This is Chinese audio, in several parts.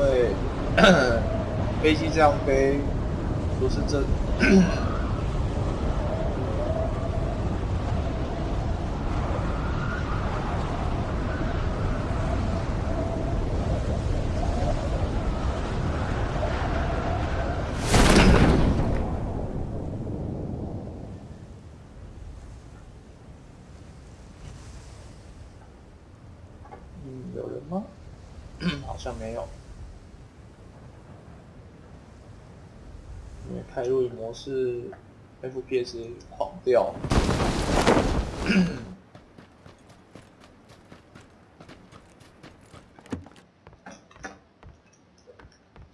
因为 飞机这样飞不是真。嗯，有人吗？好像没有，因为开录影模式，FPS 狂掉。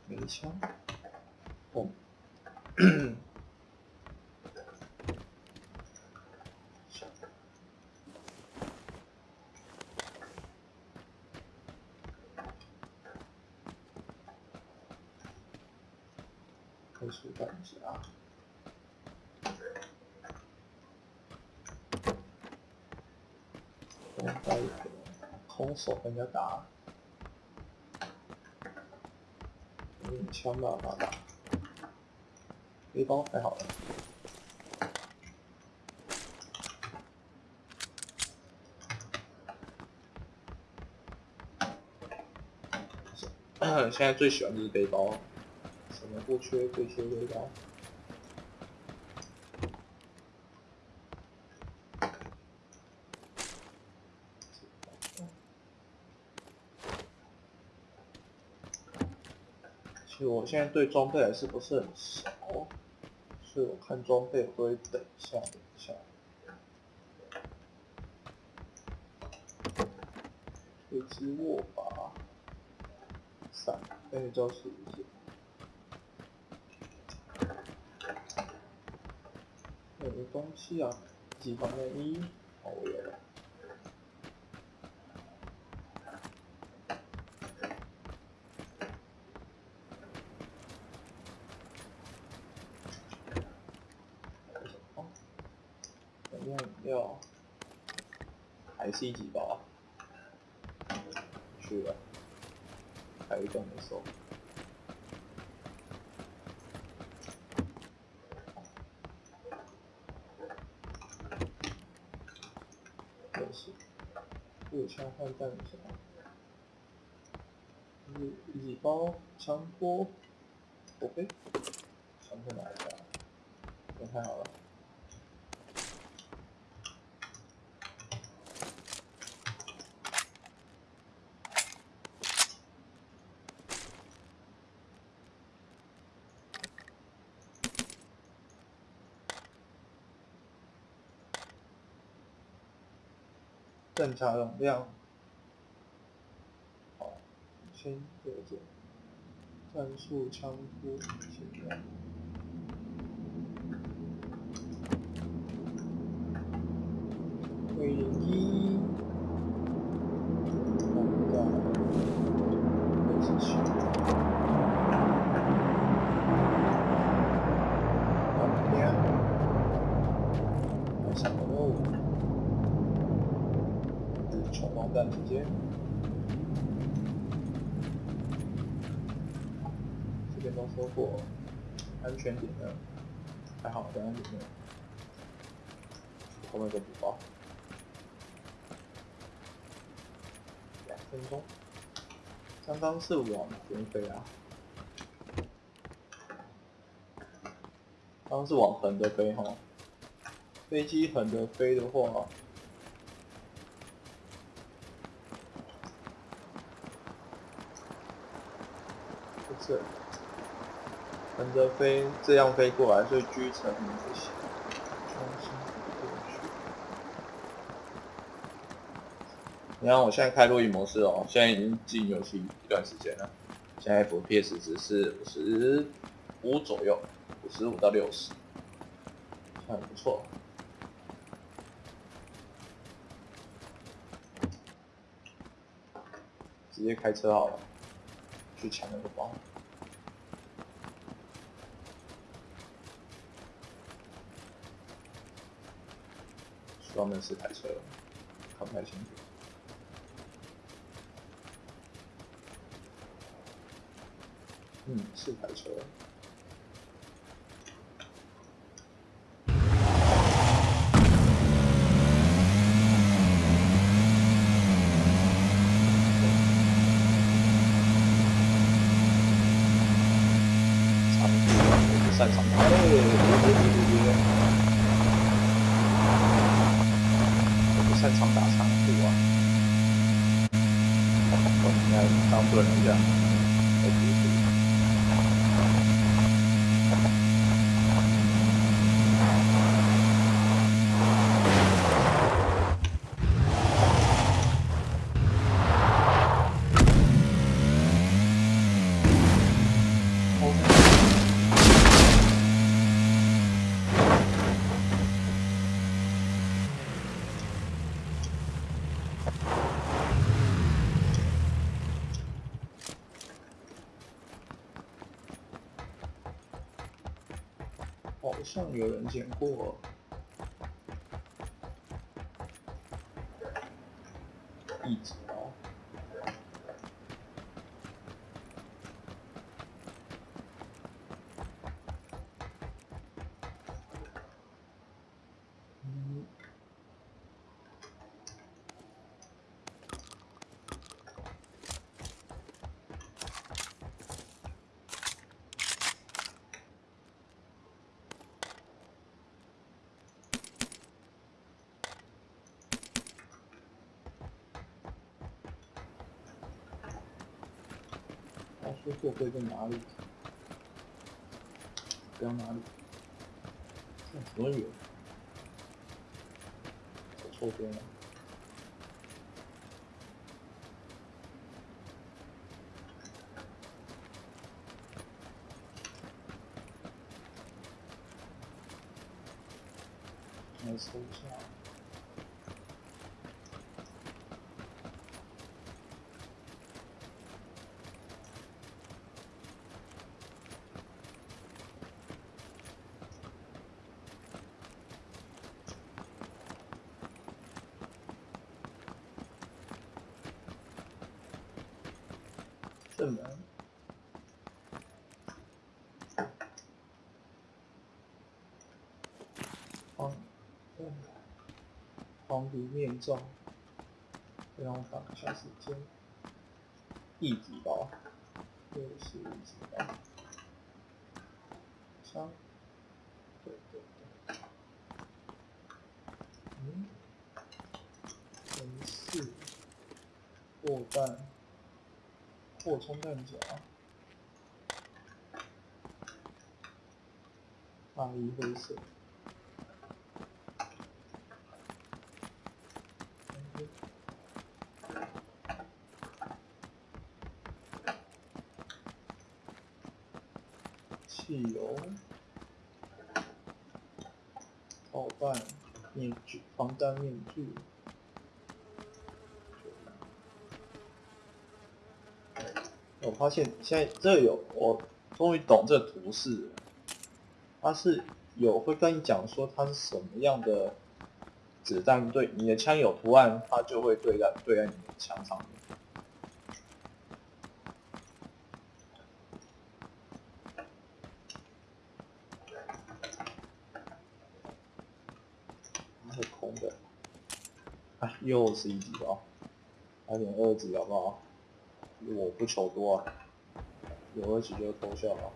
没枪，哦，开始弹夹。我带一个空手跟人家打，用枪吧把打，背包还好了。现在最喜欢就是背包，什么不缺，最缺背包。我现在对装备还是不是很熟，所以我看装备会等一下，等一下。一支握把，伞，那个叫什么？有东西啊，几防内衣，哦，我有了。饮料饮料，还是一几包啊？去了，还有一个没收。又是，步枪换弹夹，一一几包枪托，OK，枪托拿一下，也太好了。正常容量，好，先留着。战术枪托，先用。回一，放在二十七。好，这样，来上个任务。闯王弹直接，这边都收获安全点的，还好在里面，后面就补包，两分钟，刚刚是往边飞啊，刚刚是往横的飞哈，飞机横的飞的话。是横着飞，这样飞过来，所以狙层不行。你看我现在开录音模式哦，现在已经进游戏一段时间了，现在 FPS 值是五十五左右，五十五到六十，算不错。直接开车好了，去抢那个包。专门是台车，看不太清楚。嗯，四台车。长度我不擅长打。哎，别别别别别！我不擅长打长度啊。我应该当盾一好像有人捡过。他说座位在哪里？不要哪里？在什么远？走错边了。来搜一下。正门。黄，嗯，黄鼻面罩，让我看一下时间，一级包，六十一级吧，三，对对对，嗯，零四，过弹。扩充弹夹，大衣灰色，汽油，炮弹，面具，防弹面具。我发现现在这有，我终于懂这图示，它是有会跟你讲说它是什么样的子弹对你的枪有图案，它就会对在对在你的枪上面。它是空的，哎，又是一级哦，来点二级好不好？我不求多啊，有二级就偷笑啊。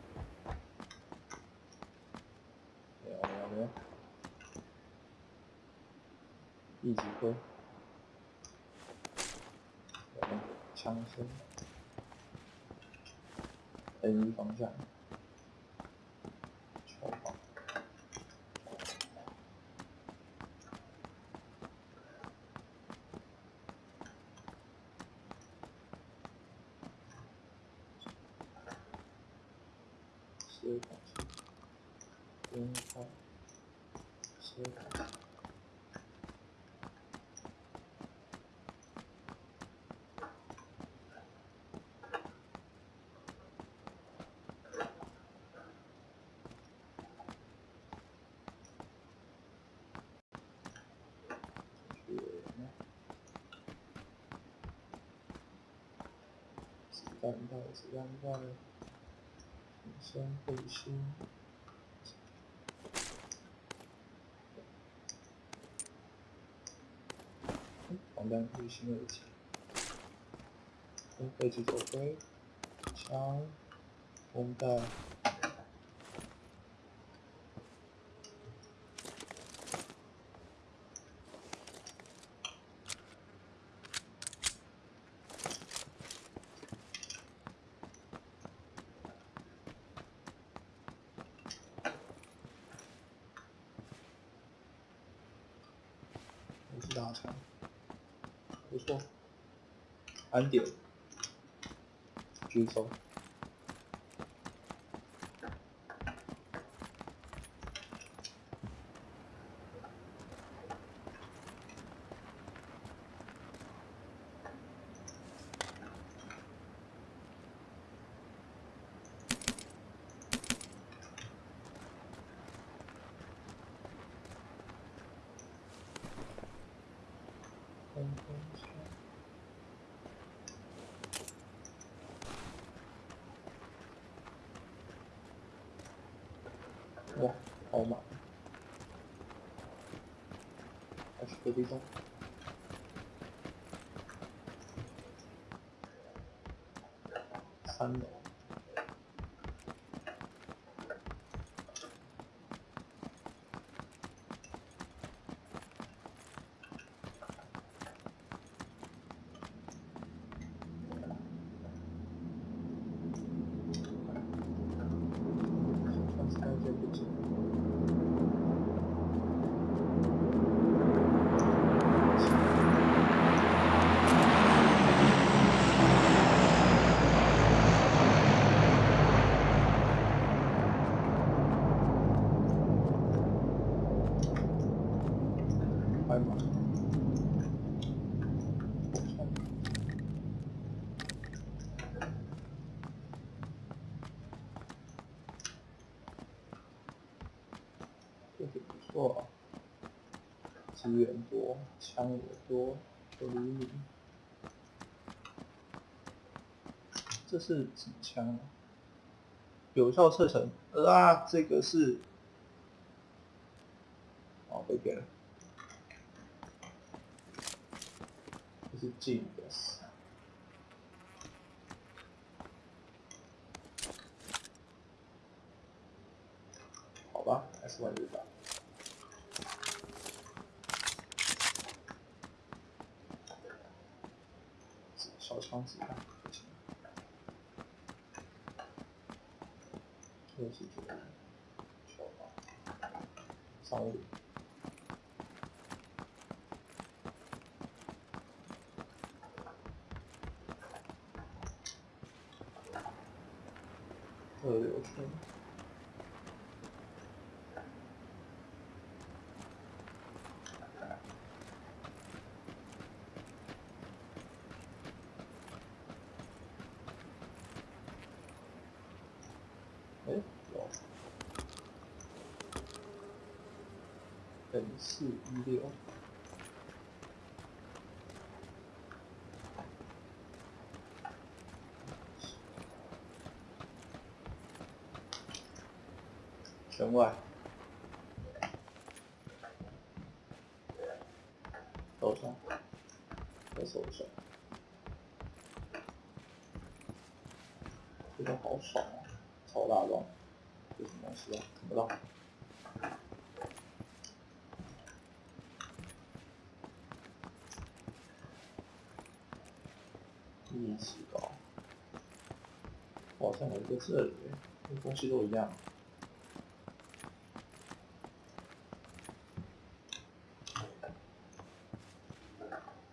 没有没有没有，一级灰。枪声，N 方向，超棒。十二款车，边开，十二款。子弹袋，子弹袋。先背心，防弹背心耳机，背脊头盔，枪，绷带。大枪，不错，安点，军装。哇，好满！还是隔壁栋，三楼。这个不错，资源多，枪也多，有厘米。这是什么枪？有效射程啊！这个是，哦，被骗了。这是近的。好吧，S 万日吧。双子弹不行，这是这个小吧，三五。二六寸。哎，有，本四一六，圈外，手上，在手上，这个好爽啊！超大装，这什么东西啊？看不到。一起搞，在这里，东西都一样。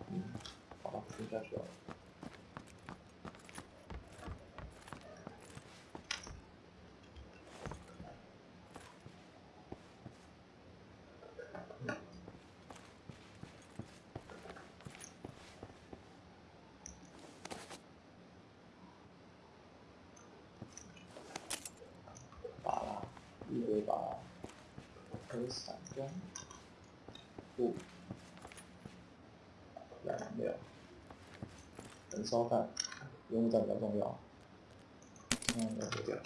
嗯，好了，听下去了。一会把耳散装，不，燃没有，等稍看，用户站比较重要，嗯，那就掉。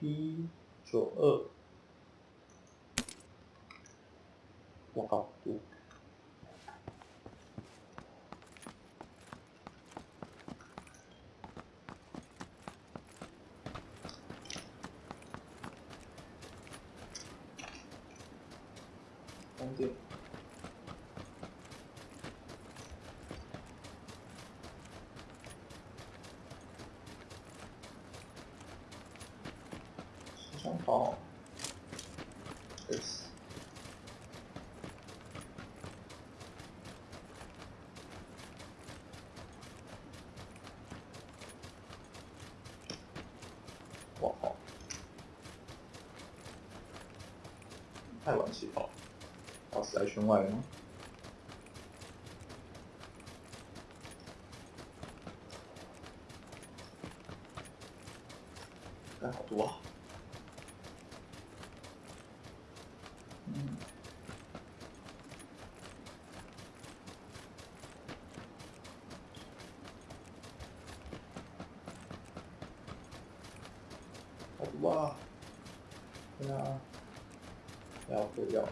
P 九二。时尚跑，S。我靠！太晚起跑。要死在圈外了吗？干好多啊！嗯，好多啊！对啊，要毁掉了。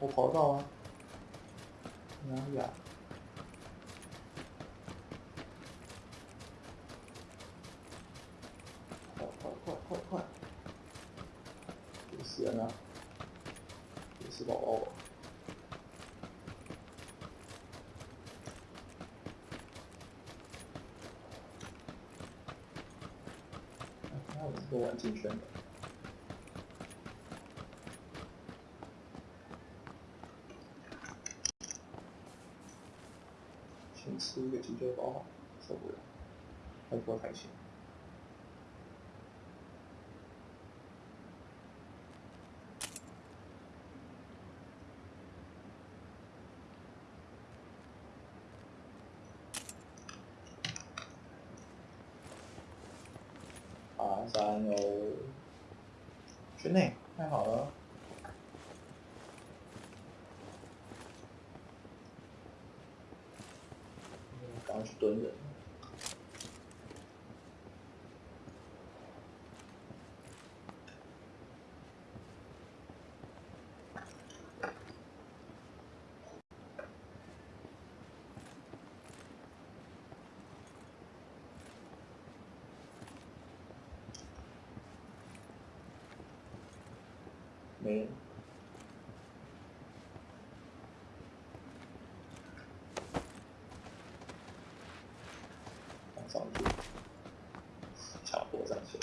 我跑到啊！哪里啊？快快快快快！死人了！死宝宝！还有一个玩进圈的。先吃一个急救包，受不了，太多太咸。爬山喽，圈内太好了。去蹲人，没人。上去，插播上去，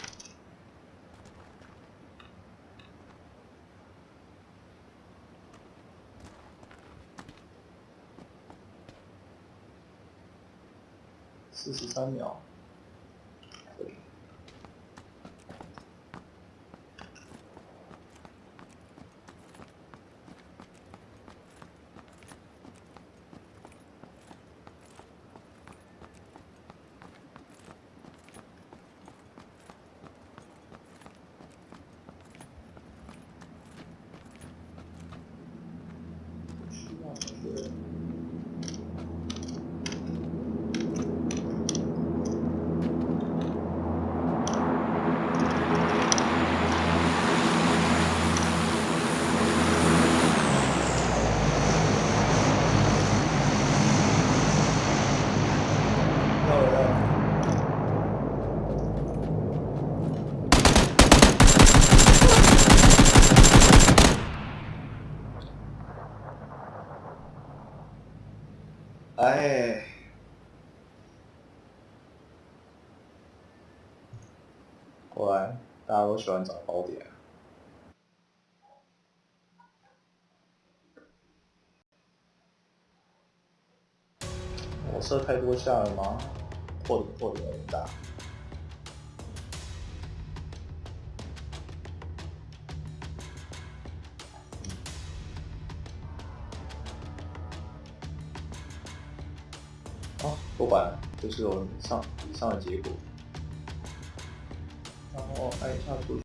四十三秒。果然大家都喜欢找宝点。我射太多下了吗？破点破点有点大。不管，就是我们上以上的结果，然后按一下出。